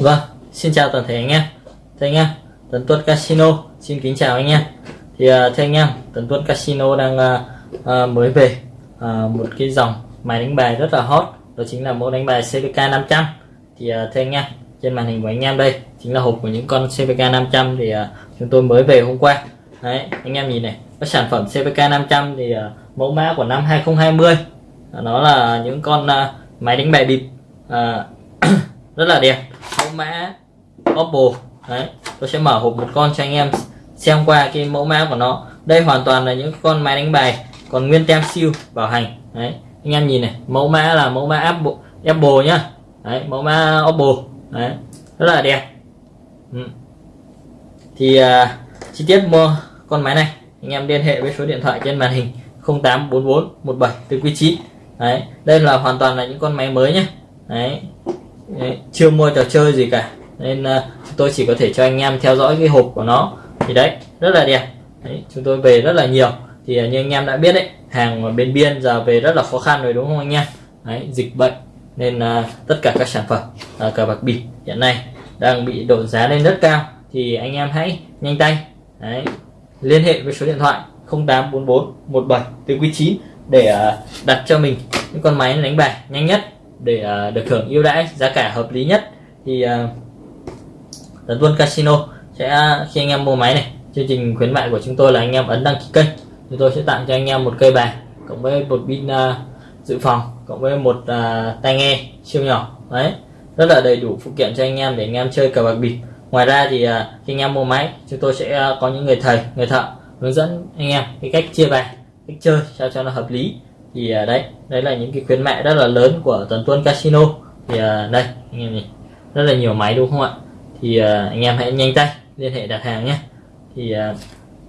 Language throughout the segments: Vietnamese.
Vâng, xin chào toàn thể anh em. Thưa anh em, Tấn Tuấn Casino Xin kính chào anh em. Thì uh, thưa anh em, Tấn Tuấn Casino đang uh, uh, mới về uh, một cái dòng máy đánh bài rất là hot. Đó chính là mẫu đánh bài CVK 500 Thì uh, thưa anh em, trên màn hình của anh em đây Chính là hộp của những con CVK 500 Thì uh, chúng tôi mới về hôm qua. Đấy, anh em nhìn này Các sản phẩm CVK 500 thì uh, mẫu mã của năm 2020 Nó là những con uh, máy đánh bài bịp uh, rất là đẹp mã Oppo. Đấy tôi sẽ mở hộp một con cho anh em xem qua cái mẫu mã của nó. Đây hoàn toàn là những con máy đánh bài còn nguyên tem siêu bảo hành. Đấy anh em nhìn này mẫu mã là mẫu mã Apple, Apple nhá. Đấy mẫu mã Oppo. Đấy rất là đẹp. Ừ. thì uh, chi tiết mua con máy này anh em liên hệ với số điện thoại trên màn hình 0844 17 từ quý 9 đấy đây là hoàn toàn là những con máy mới nhé đấy. Đấy, chưa mua trò chơi gì cả. Nên uh, tôi chỉ có thể cho anh em theo dõi cái hộp của nó. Thì đấy rất là đẹp. Đấy, chúng tôi về rất là nhiều. Thì uh, như anh em đã biết đấy hàng bên biên giờ về rất là khó khăn rồi đúng không anh em? Đấy, dịch bệnh. Nên uh, tất cả các sản phẩm uh, cờ bạc bịp hiện nay đang bị đổ giá lên rất cao. Thì anh em hãy nhanh tay. Đấy, liên hệ với số điện thoại 0844 17 từ quý 9 để uh, đặt cho mình những con máy đánh bài nhanh nhất để uh, được hưởng ưu đãi giá cả hợp lý nhất thì uh, Tấn Tuân Casino sẽ à, khi anh em mua máy này chương trình khuyến mại của chúng tôi là anh em ấn đăng ký kênh. Chúng tôi sẽ tặng cho anh em một cây bài cộng với một pin uh, dự phòng cộng với một uh, tai nghe siêu nhỏ. Đấy rất là đầy đủ phụ kiện cho anh em để anh em chơi cờ bạc bịp. Ngoài ra thì uh, khi anh em mua máy chúng tôi sẽ uh, có những người thầy người thợ hướng dẫn anh em cái cách chia bài cách chơi sao cho nó hợp lý thì uh, đấy đấy là những cái khuyến mại rất là lớn của tuần Tuân Casino. Thì uh, đây anh em nhìn rất là nhiều máy đúng không ạ? Thì uh, anh em hãy nhanh tay liên hệ đặt hàng nhé. Thì uh,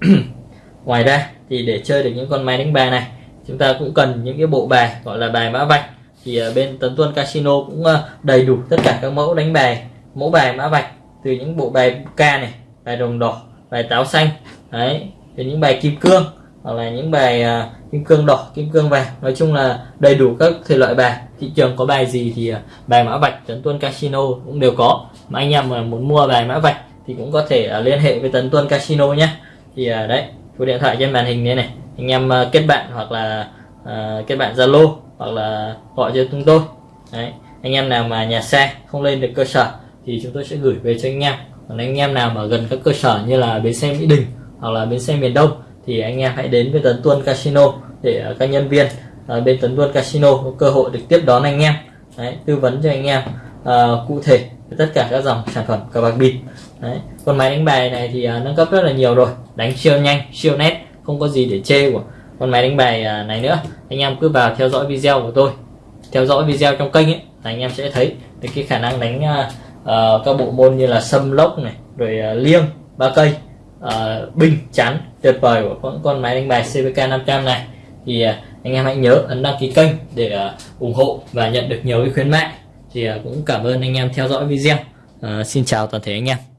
ngoài ra thì để chơi được những con máy đánh bài này chúng ta cũng cần những cái bộ bài gọi là bài mã vạch. Thì uh, bên Tấn Tuân Casino cũng uh, đầy đủ tất cả các mẫu đánh bài mẫu bài mã vạch. Từ những bộ bài ca này bài đồng đỏ bài táo xanh đấy đến những bài kim cương hoặc là những bài uh, kim cương đỏ kim cương vàng. Nói chung là đầy đủ các thể loại bài. Thị trường có bài gì thì uh, bài mã vạch tấn tuân casino cũng đều có. Mà anh em mà muốn mua bài mã vạch thì cũng có thể uh, liên hệ với tấn tuân casino nhé. Thì uh, đấy số điện thoại trên màn hình này này. Anh em uh, kết bạn hoặc là uh, kết bạn zalo hoặc là gọi cho chúng tôi. Đấy anh em nào mà nhà xe không lên được cơ sở thì chúng tôi sẽ gửi về cho anh em. Còn anh em nào mà gần các cơ sở như là bến xe mỹ đình hoặc là bến xe miền đông thì anh em hãy đến với Tấn Tuân Casino để à, các nhân viên ở bên Tấn Tuân Casino có cơ hội được tiếp đón anh em. Đấy, tư vấn cho anh em uh, cụ thể tất cả các dòng sản phẩm cờ bạc bịp. Đấy. con máy đánh bài này thì uh, nâng cấp rất là nhiều rồi đánh siêu nhanh siêu nét không có gì để chê của con máy đánh bài uh, này nữa. Anh em cứ vào theo dõi video của tôi theo dõi video trong kênh ấy là anh em sẽ thấy được cái khả năng đánh uh, uh, các bộ môn như là sâm lốc này rồi uh, liêng ba cây. Ờ, uh, binh chắn tuyệt vời của con, con máy đánh bài CVK 500 này. Thì uh, anh em hãy nhớ ấn đăng ký kênh để uh, ủng hộ và nhận được nhiều cái khuyến mại. Thì uh, cũng cảm ơn anh em theo dõi video. Uh, xin chào toàn thể anh em.